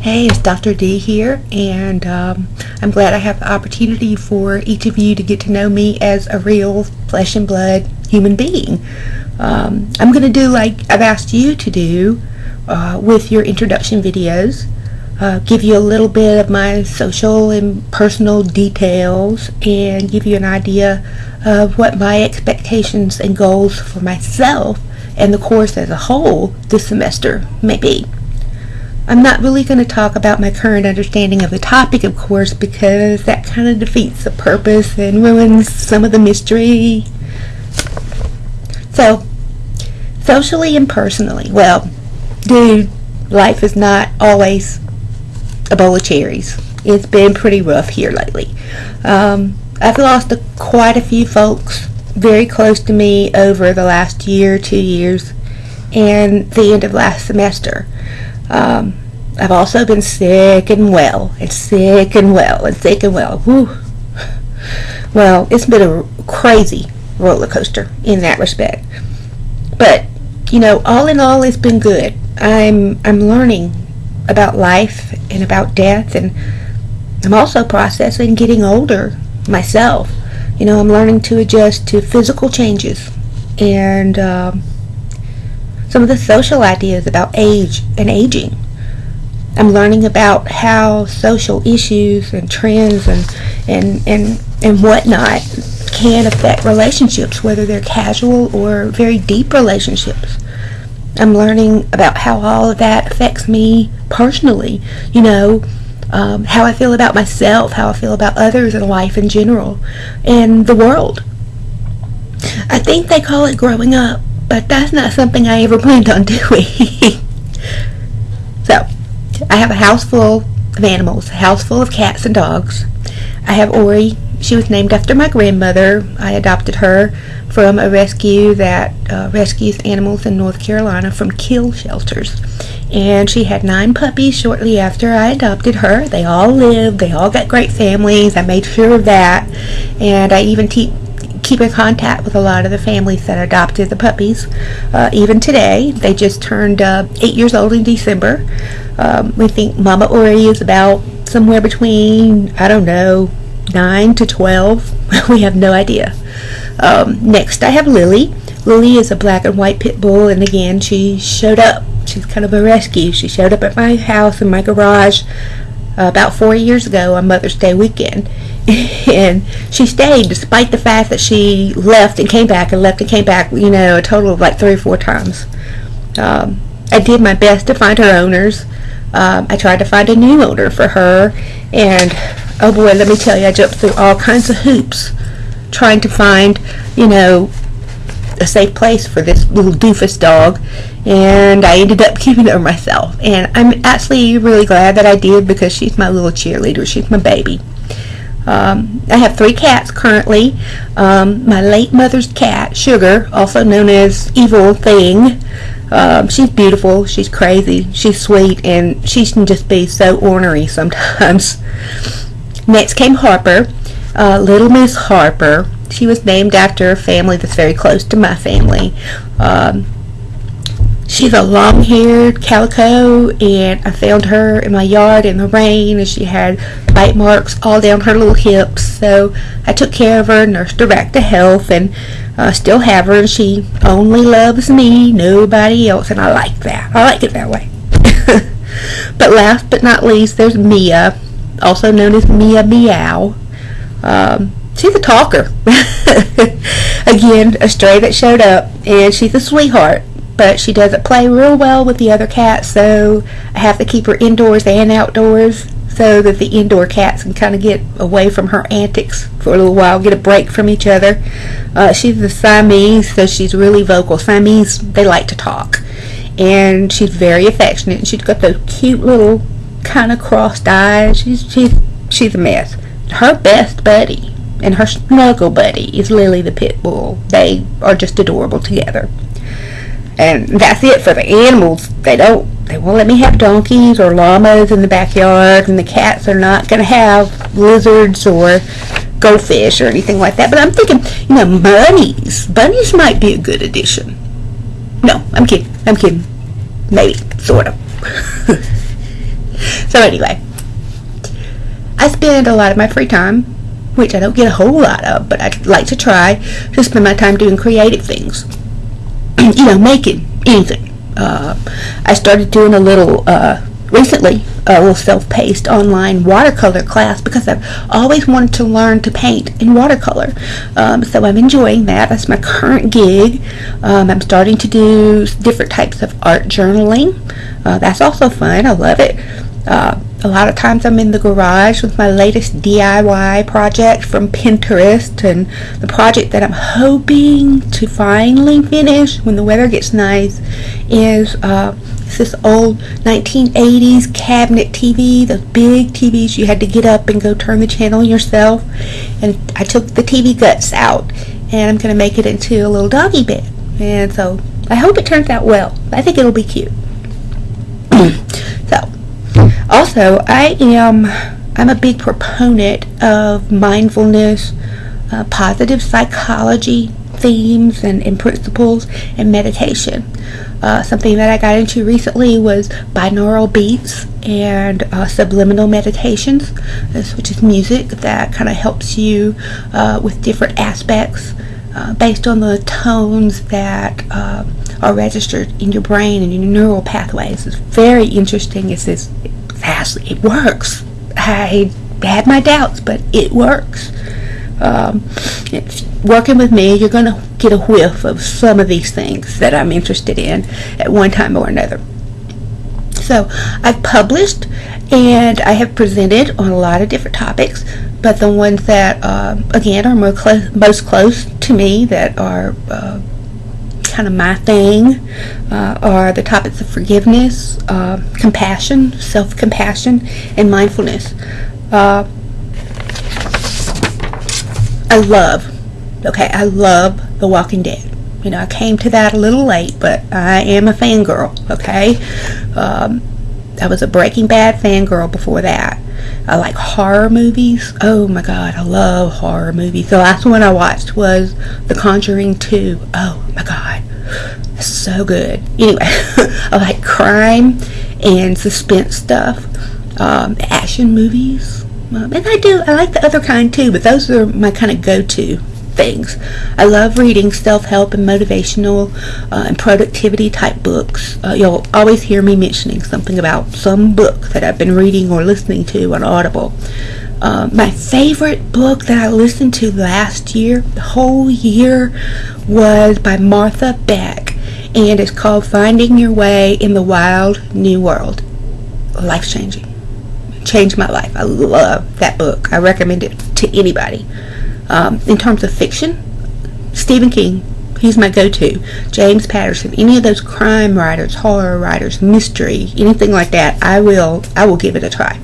Hey, it's Dr. D here, and um, I'm glad I have the opportunity for each of you to get to know me as a real flesh and blood human being. Um, I'm going to do like I've asked you to do uh, with your introduction videos, uh, give you a little bit of my social and personal details, and give you an idea of what my expectations and goals for myself and the course as a whole this semester may be. I'm not really going to talk about my current understanding of the topic, of course, because that kind of defeats the purpose and ruins some of the mystery. So, socially and personally, well, dude, life is not always a bowl of cherries. It's been pretty rough here lately. Um, I've lost a, quite a few folks very close to me over the last year, two years, and the end of last semester. Um, I've also been sick and well, and sick and well, and sick and well. Whew. Well, it's been a crazy roller coaster in that respect. But you know, all in all, it's been good. I'm I'm learning about life and about death, and I'm also processing getting older myself. You know, I'm learning to adjust to physical changes and um, some of the social ideas about age and aging. I'm learning about how social issues and trends and and and and whatnot can affect relationships, whether they're casual or very deep relationships. I'm learning about how all of that affects me personally. You know, um, how I feel about myself, how I feel about others and life in general, and the world. I think they call it growing up, but that's not something I ever planned on doing. so, I have a house full of animals, a house full of cats and dogs. I have Ori. She was named after my grandmother. I adopted her from a rescue that uh, rescues animals in North Carolina from kill shelters. And she had nine puppies shortly after I adopted her. They all lived, they all got great families. I made sure of that. And I even te- keep in contact with a lot of the families that adopted the puppies. Uh, even today, they just turned uh, eight years old in December. Um, we think Mama Ori is about somewhere between, I don't know, 9 to 12. we have no idea. Um, next, I have Lily. Lily is a black and white pit bull, and again, she showed up. She's kind of a rescue. She showed up at my house in my garage uh, about four years ago on Mother's Day weekend. and she stayed despite the fact that she left and came back and left and came back, you know, a total of like three or four times. Um, I did my best to find her owners. Um, I tried to find a new owner for her, and oh boy, let me tell you, I jumped through all kinds of hoops trying to find, you know, a safe place for this little doofus dog, and I ended up keeping her myself. And I'm actually really glad that I did because she's my little cheerleader. She's my baby. Um, I have three cats currently. Um, my late mother's cat, Sugar, also known as Evil Thing. Um, she's beautiful, she's crazy, she's sweet, and she can just be so ornery sometimes. Next came Harper, uh, Little Miss Harper. She was named after a family that's very close to my family. Um, she's a long-haired calico, and I found her in my yard in the rain, and she had bite marks all down her little hips. So I took care of her, nursed her back to health, and uh, still have her. And she only loves me, nobody else, and I like that. I like it that way. but last but not least, there's Mia, also known as Mia Meow. Um, she's a talker. Again, a stray that showed up, and she's a sweetheart. But she doesn't play real well with the other cats, so I have to keep her indoors and outdoors so that the indoor cats can kind of get away from her antics for a little while, get a break from each other. Uh, she's a Siamese, so she's really vocal. Siamese, they like to talk. And she's very affectionate, and she's got those cute little kind of crossed eyes. She's, she's, she's a mess. Her best buddy and her snuggle buddy is Lily the Pit Bull. They are just adorable together. And that's it for the animals. They don't they won't let me have donkeys or llamas in the backyard and the cats are not gonna have lizards or goldfish or anything like that. But I'm thinking, you know, bunnies. Bunnies might be a good addition. No, I'm kidding. I'm kidding. Maybe, sort of. so anyway, I spend a lot of my free time, which I don't get a whole lot of, but I like to try to spend my time doing creative things. you know, making anything. Uh, I started doing a little uh, recently a little self-paced online watercolor class because I've always wanted to learn to paint in watercolor. Um, so I'm enjoying that. That's my current gig. Um, I'm starting to do different types of art journaling. Uh, that's also fun. I love it. Uh, a lot of times I'm in the garage with my latest DIY project from Pinterest and the project that I'm hoping to finally finish when the weather gets nice is uh, this old 1980s cabinet TV, those big TVs you had to get up and go turn the channel yourself. And I took the TV guts out and I'm going to make it into a little doggy bed. And so I hope it turns out well. I think it'll be cute. So, also, I am I'm a big proponent of mindfulness, uh, positive psychology, themes and, and principles and meditation. Uh, something that I got into recently was binaural beats and uh, subliminal meditations, which is music that kind of helps you uh, with different aspects uh, based on the tones that uh, are registered in your brain and in your neural pathways. It's very interesting. It's this it works. I had my doubts, but it works um, working with me, you're going to get a whiff of some of these things that I'm interested in at one time or another. So I've published and I have presented on a lot of different topics, but the ones that, uh, again, are clo- most close to me that are uh, kind of my thing uh, are the topics of forgiveness, uh, compassion, self compassion, and mindfulness. Uh, I love, okay, I love The Walking Dead. You know, I came to that a little late, but I am a fangirl, okay? Um, I was a Breaking Bad fangirl before that. I like horror movies. Oh my god, I love horror movies. The last one I watched was The Conjuring 2. Oh my god, so good. Anyway, I like crime and suspense stuff, um, action movies. Um, and I do, I like the other kind too, but those are my kind of go-to things. I love reading self-help and motivational uh, and productivity type books. Uh, you'll always hear me mentioning something about some book that I've been reading or listening to on Audible. Uh, my favorite book that I listened to last year, the whole year, was by Martha Beck, and it's called Finding Your Way in the Wild New World. Life changing changed my life. I love that book. I recommend it to anybody. Um, in terms of fiction, Stephen King, he's my go-to. James Patterson, any of those crime writers, horror writers, mystery, anything like that, I will I will give it a try.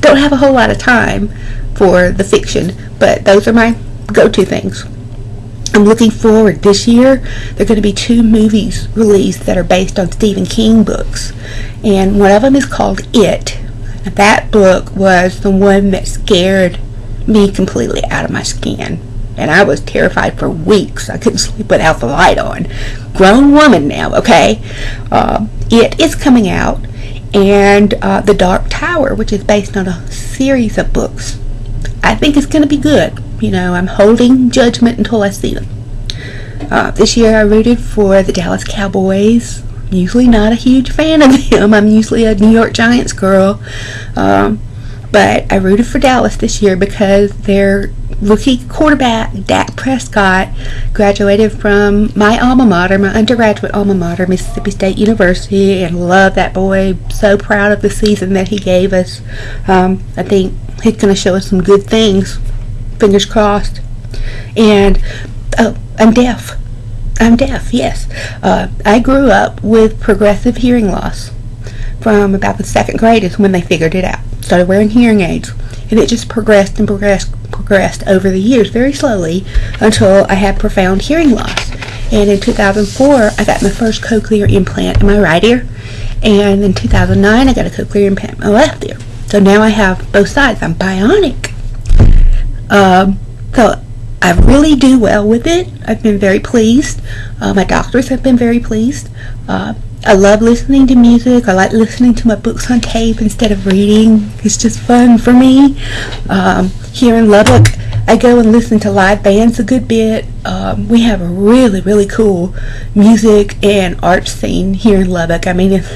Don't have a whole lot of time for the fiction, but those are my go-to things. I'm looking forward. This year, there are going to be two movies released that are based on Stephen King books. And one of them is called It, that book was the one that scared me completely out of my skin. And I was terrified for weeks. I couldn't sleep without the light on. Grown woman now, okay? Uh, it is coming out. And uh, The Dark Tower, which is based on a series of books. I think it's going to be good. You know, I'm holding judgment until I see them. Uh, this year I rooted for the Dallas Cowboys usually not a huge fan of them. I'm usually a New York Giants girl. Um, but I rooted for Dallas this year because their rookie quarterback, Dak Prescott, graduated from my alma mater, my undergraduate alma mater, Mississippi State University, and love that boy. So proud of the season that he gave us. Um, I think he's going to show us some good things. Fingers crossed. And, oh, I'm deaf. I'm deaf, yes. Uh, I grew up with progressive hearing loss from about the second grade is when they figured it out. Started wearing hearing aids. And it just progressed and progressed, progressed over the years very slowly until I had profound hearing loss. And in 2004, I got my first cochlear implant in my right ear. And in 2009, I got a cochlear implant in my left ear. So now I have both sides. I'm bionic. Um, so I really do well with it. I've been very pleased. Uh, my doctors have been very pleased. Uh, I love listening to music. I like listening to my books on tape instead of reading. It's just fun for me. Um, here in Lubbock, I go and listen to live bands a good bit. Um, we have a really, really cool music and art scene here in Lubbock. I mean, it's,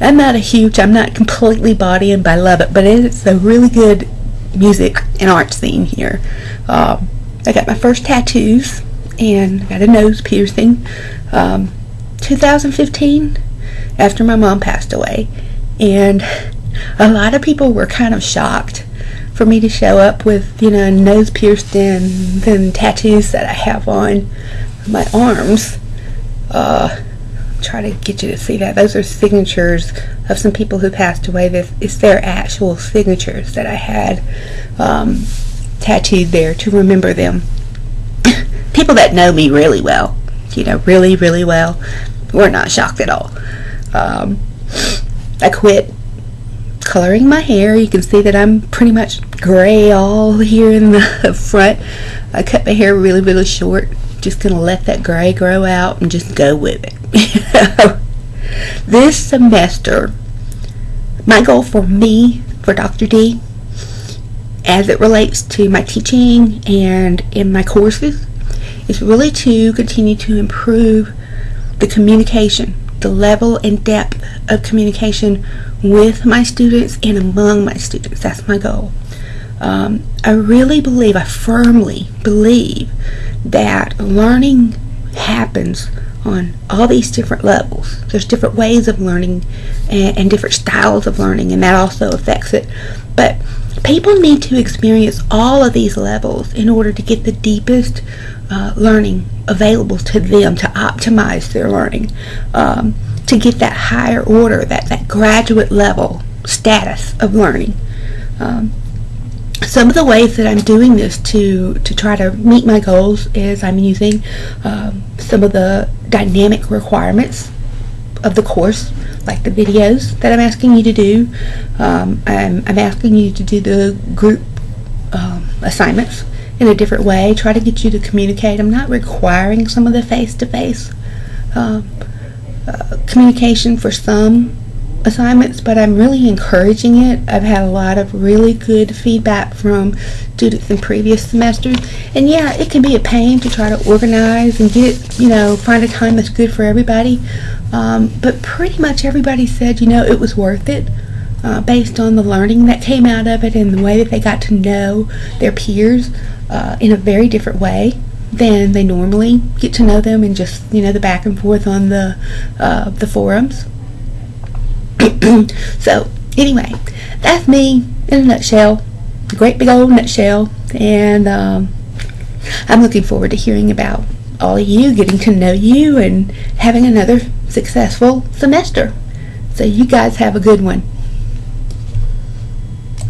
I'm not a huge, I'm not completely bought in by Lubbock, but it's a really good music and art scene here. Um, I got my first tattoos and got a nose piercing. Um, 2015 after my mom passed away. And a lot of people were kind of shocked for me to show up with, you know, nose pierced and then tattoos that I have on my arms. Uh, try to get you to see that. Those are signatures of some people who passed away. This it's their actual signatures that I had um, tattooed there to remember them. people that know me really well, you know, really, really well, were not shocked at all. Um, I quit coloring my hair. You can see that I'm pretty much gray all here in the front. I cut my hair really, really short. Just gonna let that gray grow out and just go with it. this semester, my goal for me, for Dr. D, as it relates to my teaching and in my courses, is really to continue to improve the communication, the level and depth of communication with my students and among my students. That's my goal. Um, I really believe, I firmly believe that learning happens on all these different levels. There's different ways of learning and, and, different styles of learning, and that also affects it. But people need to experience all of these levels in order to get the deepest uh, learning available to them to optimize their learning, um, to get that higher order, that, that graduate level status of learning. Um, some of the ways that I'm doing this to, to try to meet my goals is I'm using um, some of the dynamic requirements of the course, like the videos that I'm asking you to do. Um, I'm, I'm asking you to do the group um, assignments in a different way, try to get you to communicate. I'm not requiring some of the face-to-face uh, uh, communication for some assignments, but I'm really encouraging it. I've had a lot of really good feedback from students in previous semesters. And yeah, it can be a pain to try to organize and get, you know, find a time that's good for everybody. Um, but pretty much everybody said, you know, it was worth it. Uh, based on the learning that came out of it and the way that they got to know their peers uh, in a very different way than they normally get to know them and just you know the back and forth on the uh, the forums. so anyway, that's me in a nutshell, a great big old nutshell, and um, I'm looking forward to hearing about all of you, getting to know you, and having another successful semester. So you guys have a good one.